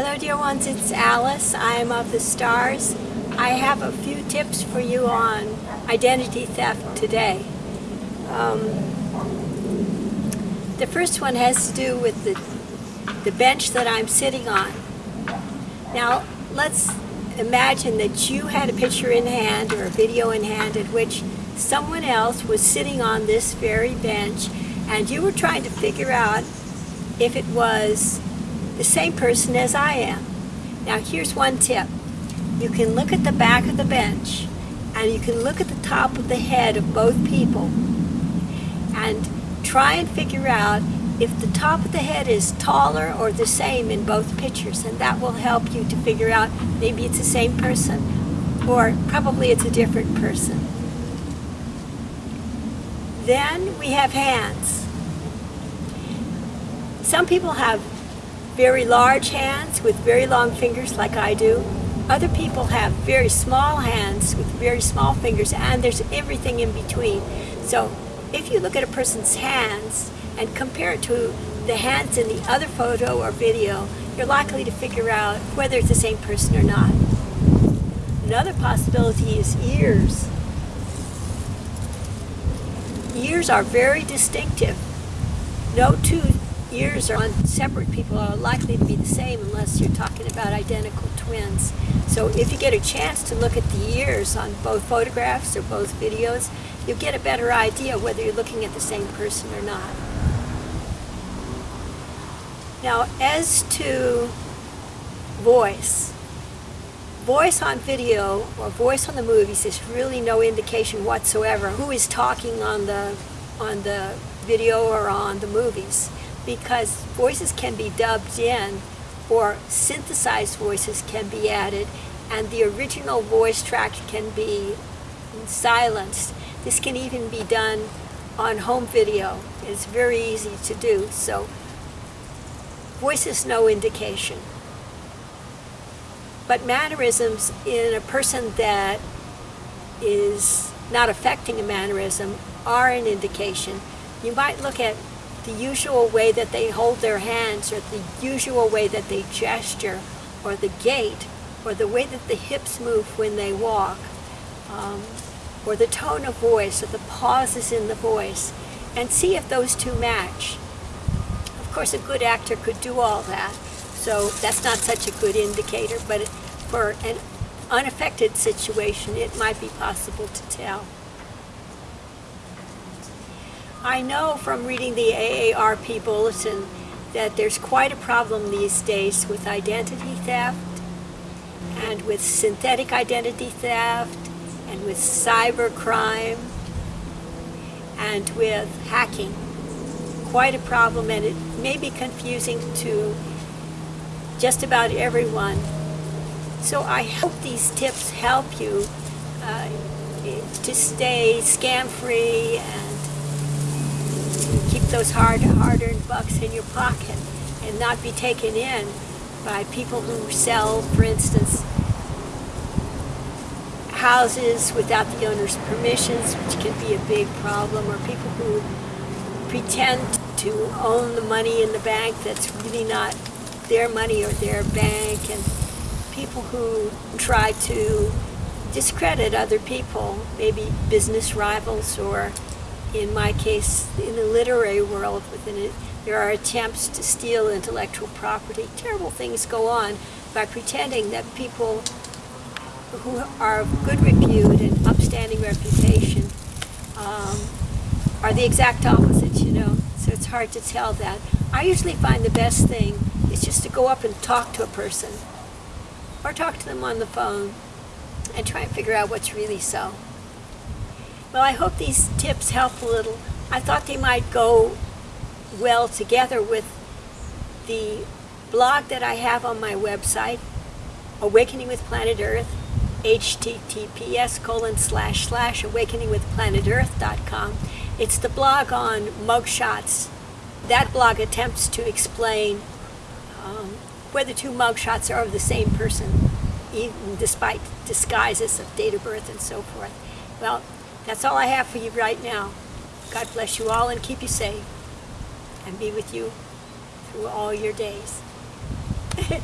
Hello dear ones, it's Alice. I am of the stars. I have a few tips for you on identity theft today. Um, the first one has to do with the, the bench that I'm sitting on. Now let's imagine that you had a picture in hand or a video in hand in which someone else was sitting on this very bench and you were trying to figure out if it was the same person as I am. Now here's one tip. You can look at the back of the bench and you can look at the top of the head of both people and try and figure out if the top of the head is taller or the same in both pictures and that will help you to figure out maybe it's the same person or probably it's a different person. Then we have hands. Some people have very large hands with very long fingers like I do. Other people have very small hands with very small fingers and there's everything in between. So if you look at a person's hands and compare it to the hands in the other photo or video, you're likely to figure out whether it's the same person or not. Another possibility is ears. Ears are very distinctive. No two ears are on separate people are likely to be the same unless you're talking about identical twins. So if you get a chance to look at the ears on both photographs or both videos, you'll get a better idea whether you're looking at the same person or not. Now as to voice, voice on video or voice on the movies is really no indication whatsoever who is talking on the on the video or on the movies because voices can be dubbed in or synthesized voices can be added and the original voice track can be silenced. This can even be done on home video. It's very easy to do. So voice is no indication. But mannerisms in a person that is not affecting a mannerism are an indication. You might look at the usual way that they hold their hands or the usual way that they gesture or the gait or the way that the hips move when they walk um, or the tone of voice or the pauses in the voice and see if those two match. Of course a good actor could do all that so that's not such a good indicator but for an unaffected situation it might be possible to tell. I know from reading the AARP Bulletin that there's quite a problem these days with identity theft and with synthetic identity theft and with cyber crime and with hacking. Quite a problem and it may be confusing to just about everyone. So I hope these tips help you uh, to stay scam-free and those hard, hard-earned bucks in your pocket and not be taken in by people who sell, for instance, houses without the owner's permissions, which can be a big problem, or people who pretend to own the money in the bank that's really not their money or their bank, and people who try to discredit other people, maybe business rivals or in my case, in the literary world, within it, there are attempts to steal intellectual property. Terrible things go on by pretending that people who are of good repute and upstanding reputation um, are the exact opposite, you know. So it's hard to tell that. I usually find the best thing is just to go up and talk to a person or talk to them on the phone and try and figure out what's really so. Well, I hope these tips help a little. I thought they might go well together with the blog that I have on my website, Awakening with Planet Earth, https colon slash slash awakeningwithplanetearth.com. It's the blog on mugshots. That blog attempts to explain um, whether two mugshots are of the same person, even despite disguises of date of birth and so forth. Well, that's all I have for you right now. God bless you all and keep you safe and be with you through all your days.